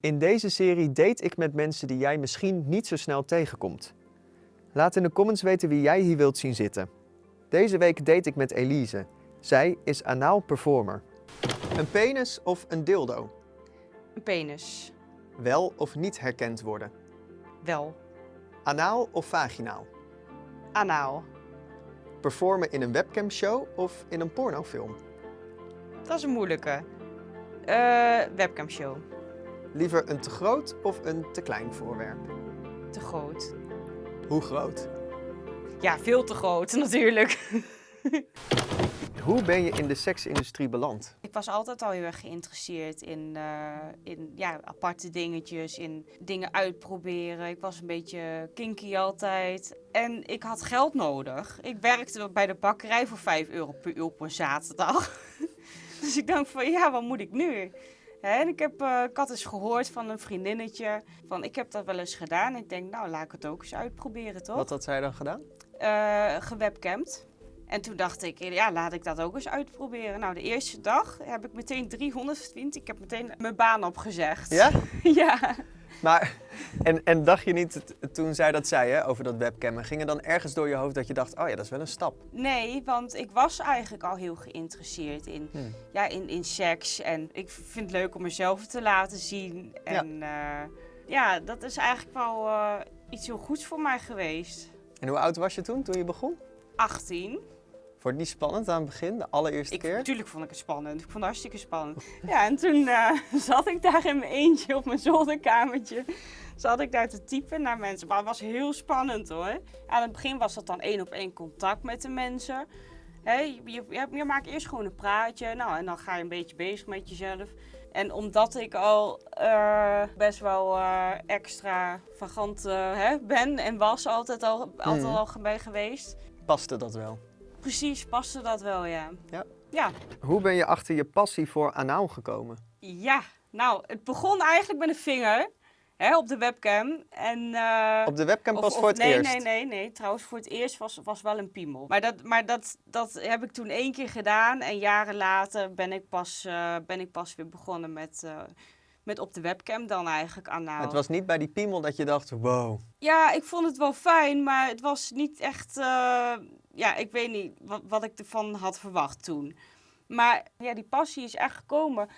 In deze serie date ik met mensen die jij misschien niet zo snel tegenkomt. Laat in de comments weten wie jij hier wilt zien zitten. Deze week date ik met Elise. Zij is anaal performer. Een penis of een dildo? Een penis. Wel of niet herkend worden? Wel. Anaal of vaginaal? Anaal. Performen in een webcamshow of in een pornofilm? Dat is een moeilijke. Eh webcamshow. Liever een te groot of een te klein voorwerp? Te groot. Hoe groot? Ja, veel te groot natuurlijk. Hoe ben je in de seksindustrie beland? Ik was altijd al heel erg geïnteresseerd in, eh, in ja, aparte dingetjes, in dingen uitproberen. Ik was een beetje kinky altijd. En ik had geld nodig. Ik werkte bij de bakkerij voor 5 euro per uur op een zaterdag. dus ik dacht van, ja, wat moet ik nu? En ik, heb, eh, ik had eens gehoord van een vriendinnetje van, ik heb dat wel eens gedaan. Ik denk, nou, laat ik het ook eens uitproberen, toch? Wat had zij dan gedaan? eh gewebcamd. En toen dacht ik, ja, laat ik dat ook eens uitproberen. Nou, de eerste dag heb ik meteen 300 verdiend. Ik heb meteen mijn baan opgezegd. Ja? ja. Maar, en, en dacht je niet, toen zij dat zei hè, over dat webcammen, ging er dan ergens door je hoofd dat je dacht, oh ja, dat is wel een stap? Nee, want ik was eigenlijk al heel geïnteresseerd in, Hmm. ja, in, in seks. En ik vind het leuk om mezelf te laten zien. En ja, ja dat is eigenlijk wel eh, iets heel goeds voor mij geweest. En hoe oud was je toen, toen je begon? 18. Vond je het niet spannend aan het begin, de allereerste Ik, keer? natuurlijk vond ik het spannend. Ik vond het hartstikke spannend. Ja, en toen eh, zat ik daar in mijn eentje op mijn zolderkamertje. Zat ik daar te typen naar mensen. Maar het was heel spannend hoor. Aan het begin was dat dan één op één contact met de mensen. Je, je, je maakt eerst gewoon een praatje. Nou, en dan ga je een beetje bezig met jezelf. En omdat ik al eh, best wel eh, extravagant eh, hè, ben en was altijd al, altijd Mhm. al bij geweest. Paste dat wel? Precies, paste dat wel, ja. Ja. Ja, Hoe ben je achter je passie voor anaal gekomen? Ja, nou, het begon eigenlijk met een vinger hè, op de webcam. En, eh, Op de webcam pas of- voor het nee, eerst? Nee, nee, nee. Trouwens, voor het eerst was, was wel een piemel. Maar, dat, maar dat, dat heb ik toen één keer gedaan. En jaren later ben ik pas, eh, ben ik pas weer begonnen met, eh, met op de webcam dan eigenlijk anaal. Het was niet bij die piemel dat je dacht, wow. Ja, ik vond het wel fijn, maar het was niet echt... ja, ik weet niet wat, wat ik ervan had verwacht toen. Maar ja, die passie is echt gekomen.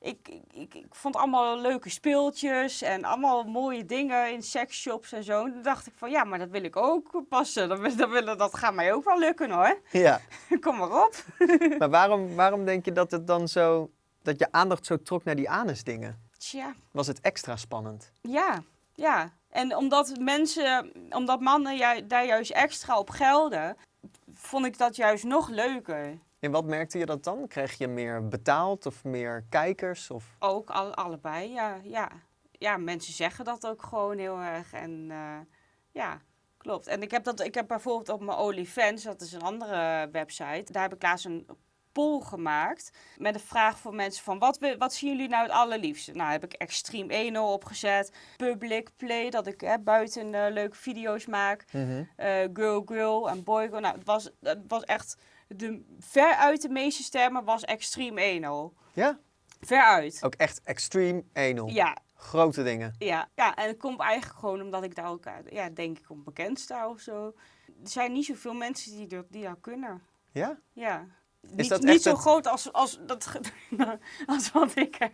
Ik, ik, ik, vond allemaal leuke speeltjes en allemaal mooie dingen in sexshops en zo. En toen dacht ik van, ja, maar dat wil ik ook passen. Dat, dat, dat gaat mij ook wel lukken hoor. Ja, Kom maar op. maar waarom, waarom denk je dat het dan zo, dat je aandacht zo trok naar die anusdingen? Tja, Was het extra spannend? ja, ja. En omdat mensen, omdat mannen ju- daar juist extra op gelden, vond ik dat juist nog leuker. En wat merkte je dat dan? Kreeg je meer betaald of meer kijkers? Of... Ook al, allebei, ja, ja. Ja, mensen zeggen dat ook gewoon heel erg. En eh, ja, klopt. En ik heb, dat, ik heb bijvoorbeeld op mijn OnlyFans, dat is een andere website, daar heb ik laatst een poll gemaakt met een vraag voor mensen van wat, we- wat zien jullie nou het allerliefste? Nou, heb ik Extreme 1 opgezet, Public Play, dat ik hè, buiten eh, leuke video's maak, Mhm. eh, Girl Girl en Boy Girl. Nou, het was, het was echt, de, veruit de meeste stemmen was Extreme 1 Ja, Veruit. ook echt extreme anal. Ja, Grote dingen. ja, ja, en het komt eigenlijk gewoon omdat ik daar ook, eh, ja, denk ik, om bekend sta of zo. Er zijn niet zoveel mensen die dat, die dat kunnen. Ja? Ja. Niet, dat niet zo het- groot als, als, dat, als wat ik heb.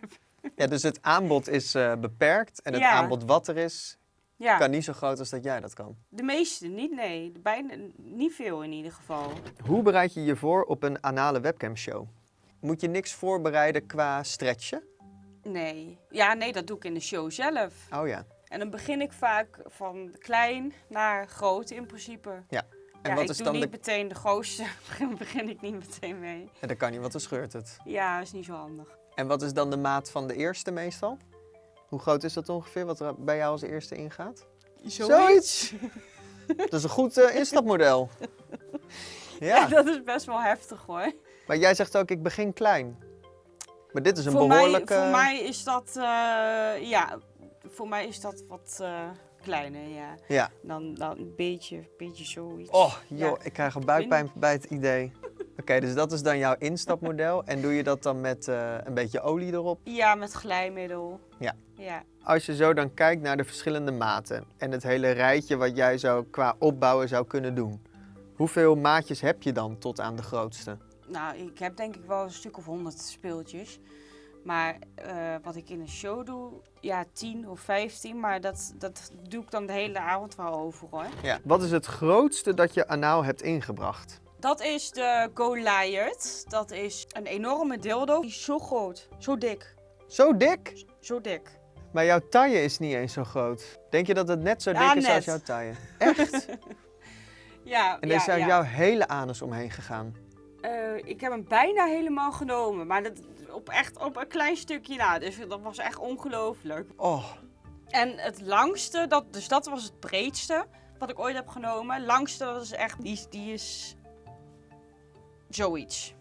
Ja, dus het aanbod is eh, beperkt en het Ja. aanbod wat er is, Ja, kan niet zo groot als dat jij dat kan. de meeste niet, nee. Bijna, niet veel in ieder geval. Hoe bereid je je voor op een anale webcamshow? Moet je niks voorbereiden qua stretchen? Nee. Ja, nee, dat doe ik in de show zelf. Oh ja. En dan begin ik vaak van klein naar groot in principe. En ja, wat ik is doe dan niet de... meteen de grootste, begin ik niet meteen mee. Ja, dat kan niet, want dan scheurt het. Ja, is niet zo handig. En wat is dan de maat van de eerste meestal? Hoe groot is dat ongeveer, wat er bij jou als eerste ingaat? Zoiets. Dat is een goed eh, instapmodel. Ja. Ja, dat is best wel heftig hoor. maar jij zegt ook, ik begin klein. Maar dit is een voor, behoorlijke... mij, voor mij is dat, eh, ja, voor mij is dat wat eh, kleiner, ja. Ja. Dan, dan een beetje, beetje zoiets. Oh, joh, Ja. ik krijg al buikpijn bij het idee. Oké, dus dat is dan jouw instapmodel. En doe je dat dan met eh, een beetje olie erop? Ja, met glijmiddel. Ja. Ja. Als je zo dan kijkt naar de verschillende maten en het hele rijtje wat jij zo qua opbouwen zou kunnen doen. Hoeveel maatjes heb je dan tot aan de grootste? Nou, ik heb denk ik wel een stuk of honderd speeltjes. Maar eh, wat ik in een show doe, ja, 10 of 15. Maar dat, dat doe ik dan de hele avond wel over hoor. Ja. Wat is het grootste dat je anaal hebt ingebracht? Dat is de Goliath. Dat is een enorme dildo. Die is zo groot. Zo dik. Zo dik? Zo dik. Maar jouw taille is niet eens zo groot. Denk je dat het net zo dik Ja, is net. als jouw taille? Echt? Ja, En er is ja. jouw hele anus omheen gegaan. Eh, ik heb hem bijna helemaal genomen. Maar dat, op echt op een klein stukje na. Dus dat was echt ongelooflijk. Oh, En het langste, dat, dus dat was het breedste wat ik ooit heb genomen. Langste, dat is echt, die, die is zoiets.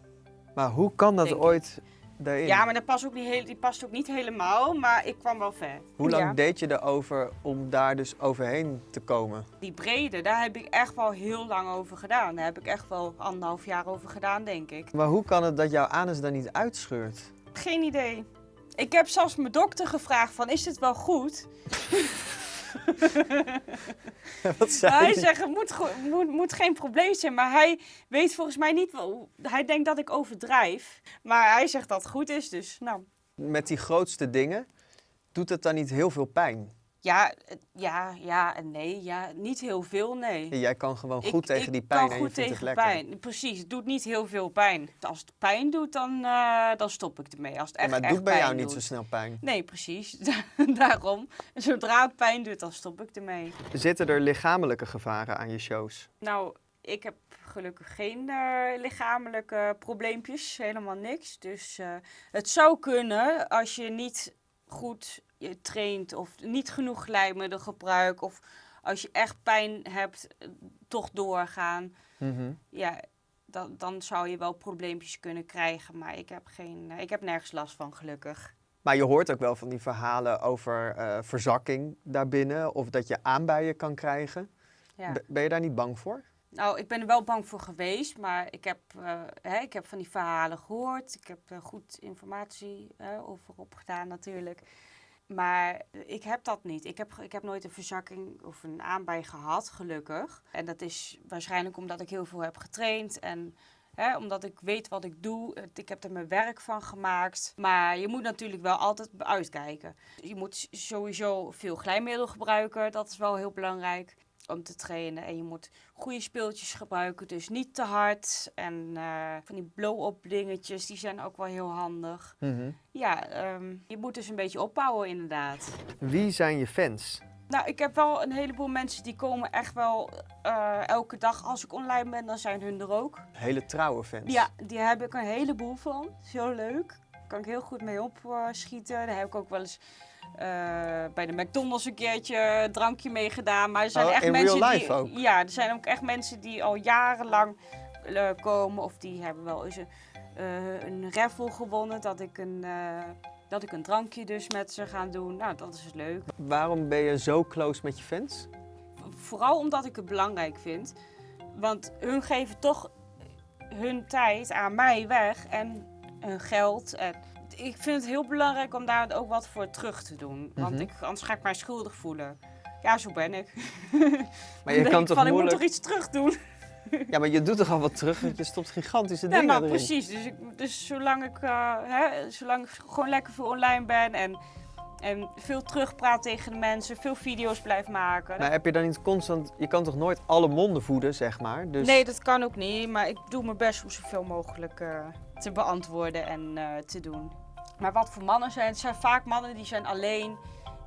maar hoe kan dat ik. Daarin? Ja, maar dat past ook niet heel, die past ook niet helemaal, maar ik kwam wel ver. Hoe lang Ja. deed je erover om daar dus overheen te komen? Die brede, daar heb ik echt wel heel lang over gedaan. Daar heb ik echt wel anderhalf jaar over gedaan, denk ik. Maar hoe kan het dat jouw anus dan niet uitscheurt? Geen idee. Ik heb zelfs mijn dokter gevraagd van, is dit wel goed? Wat zei hij die? zegt, het moet, moet, moet geen probleem zijn. Maar hij weet volgens mij niet wel. Hij denkt dat ik overdrijf. Maar hij zegt dat het goed is, dus nou. Met die grootste dingen, doet het dan niet heel veel pijn? Ja, ja, ja en nee. Ja, niet heel veel, nee. Jij kan gewoon Ik- goed tegen ik die pijn kan en je goed het tegen lekker. pijn. Precies, het doet niet heel veel pijn. Als het pijn doet, dan, eh, dan stop ik ermee. Als het Ja, echt, maar het doet bij jou niet zo snel pijn. Nee, precies. Daarom. Zodra het pijn doet, dan stop ik ermee. Zitten er lichamelijke gevaren aan je shows? Nou, ik heb gelukkig geen eh, lichamelijke probleempjes, helemaal niks. Dus eh, het zou kunnen als je niet goed je traint of niet genoeg glijmiddel gebruikt of als je echt pijn hebt, eh, toch doorgaan. Mhm. Ja, dan, dan zou je wel probleempjes kunnen krijgen, maar ik heb, geen, eh, ik heb nergens last van, gelukkig. Maar je hoort ook wel van die verhalen over eh, verzakking daarbinnen of dat je aanbijen kan krijgen. Ja. Ben je daar niet bang voor? Nou, ik ben er wel bang voor geweest, maar ik heb, eh, hè, ik heb van die verhalen gehoord. Ik heb er goed informatie eh, over opgedaan natuurlijk. Maar ik heb dat niet. Ik heb, ik heb nooit een verzakking of een aanbij gehad, gelukkig. En dat is waarschijnlijk omdat ik heel veel heb getraind en hè, omdat ik weet wat ik doe. Ik heb er mijn werk van gemaakt. Maar je moet natuurlijk wel altijd uitkijken. Je moet sowieso veel glijmiddel gebruiken, dat is wel heel belangrijk om te trainen. En je moet goede speeltjes gebruiken, dus niet te hard. En eh, van die blow-up dingetjes, die zijn ook wel heel handig. Mhm. Ja, ehm, je moet dus een beetje opbouwen inderdaad. Wie zijn je fans? Nou, ik heb wel een heleboel mensen die komen echt wel eh, elke dag. Als ik online ben, dan zijn hun er ook. Hele trouwe fans. Ja, die heb ik een heleboel van. Zo leuk. Daar kan ik heel goed mee opschieten. Daar heb ik ook wel eens bij de McDonald's een keertje een drankje mee gedaan. Maar er zijn Oh, echt in mensen real life die. ook? Ja, er zijn ook echt mensen die al jarenlang eh, komen. Of die hebben wel eens een, eh, een raffle gewonnen. Dat ik een, eh, dat ik een drankje dus met ze ga doen. Nou, dat is leuk. Waarom ben je zo close met je fans? Vooral omdat ik het belangrijk vind. Want hun geven toch hun tijd aan mij weg en hun geld. En ik vind het heel belangrijk om daar ook wat voor terug te doen. Want Mhm. ik, anders ga ik mij schuldig voelen. Ja, zo ben ik. Maar je kan ik toch van, ik moet toch iets terug doen. Ja, maar je doet toch al wat terug, want je stopt gigantische Ja, dingen nou erin. precies. Dus, ik, dus zolang ik, eh, hè, zolang ik gewoon lekker veel online ben en, en veel terugpraat tegen de mensen, veel video's blijf maken. Maar heb je dan niet constant... Je kan toch nooit alle monden voeden, zeg maar? Dus... Nee, dat kan ook niet. Maar ik doe mijn best om zoveel mogelijk eh, te beantwoorden en eh, te doen. Maar wat voor mannen zijn? Het zijn vaak mannen die zijn alleen.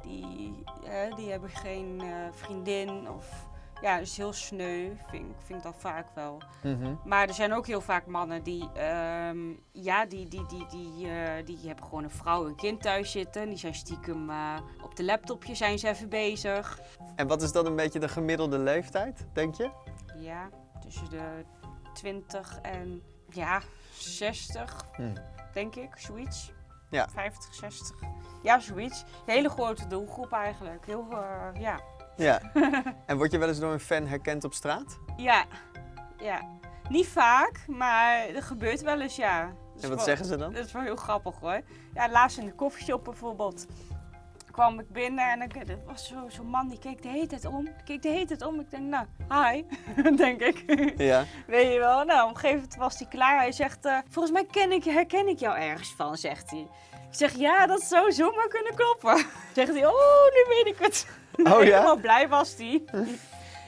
Die, eh, die hebben geen eh, vriendin. Of ja, is heel sneu. Vind, ik- vind ik dat vaak wel. Mhm. Maar er zijn ook heel vaak mannen die, ehm, ja, die, die, die, die, eh, die hebben gewoon een vrouw en een kind thuis zitten. Die zijn stiekem eh, op de laptopje zijn ze even bezig. En wat is dan een beetje de gemiddelde leeftijd, denk je? Ja, tussen de 20 en ja, 60, Hm. denk ik, zoiets. Ja. 50, 60. Ja, zoiets. Een hele grote doelgroep eigenlijk. Heel, eh, ja. Ja. en word je wel eens door een fan herkend op straat? Ja, ja. Niet vaak, maar er gebeurt wel eens, ja. En wat wel- zeggen ze dan? Dat is wel heel grappig hoor. Ja, laatst in de koffieshop bijvoorbeeld kwam ik binnen en ik, er was zo- zo'n man die keek de hele tijd om. Keek de hele tijd om. Ik denk, nou, hi, denk ik. Ja. Weet je wel? Nou, op een gegeven moment was hij klaar. Hij zegt, eh, volgens mij ken ik, herken ik jou ergens van, zegt hij. Ik zeg, ja, dat zou zomaar kunnen kloppen. Zegt hij, oh, nu weet ik het. Oh ja? Helemaal blij was hij.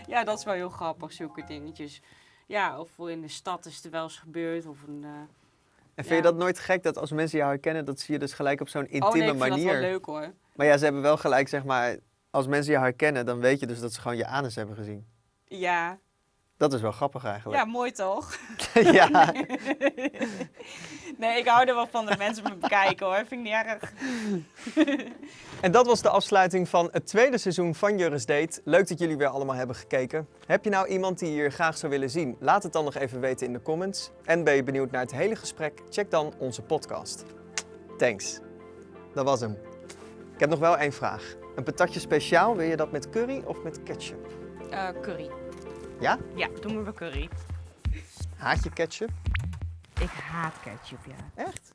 ja, dat is wel heel grappig, zulke dingetjes. Ja, of in de stad is er wel eens gebeurd. Of een, eh, En vind je dat nooit gek dat als mensen jou herkennen, dat zie je dus gelijk op zo'n intieme oh nee, ik vind manier? dat wel leuk hoor. Maar ja, ze hebben wel gelijk, zeg maar, als mensen jou herkennen, dan weet je dus dat ze gewoon je anus hebben gezien. Ja. Dat is wel grappig ja, eigenlijk. mooi toch? Ja. nee, ik hou er wel van dat mensen me bekijken hoor. Vind ik niet erg. En dat was de afsluiting van het tweede seizoen van Juris Date. Leuk dat jullie weer allemaal hebben gekeken. Heb je nou iemand die je hier graag zou willen zien? Laat het dan nog even weten in de comments. En ben je benieuwd naar het hele gesprek? Check dan onze podcast. Thanks. Dat was hem. Ik heb nog wel één vraag. Een patatje speciaal, wil je dat met curry of met ketchup? Eh, curry. Ja? Ja, doen we curry. Haat je ketchup? Ik haat ketchup, ja. Echt?